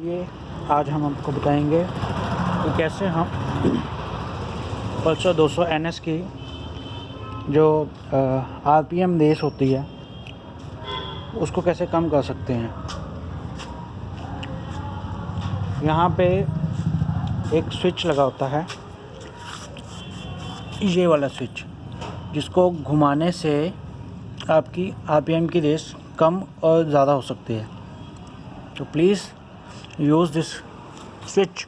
ये आज हम आपको बताएँगे कि कैसे हम पल्सर 200 एनएस की जो आरपीएम रेस होती है, उसको कैसे कम कर सकते हैं। यहाँ पे एक स्विच लगा होता है, ये वाला स्विच, जिसको घुमाने से आपकी आरपीएम की रेस कम और ज़्यादा हो सकती है। तो प्लीज़ use this switch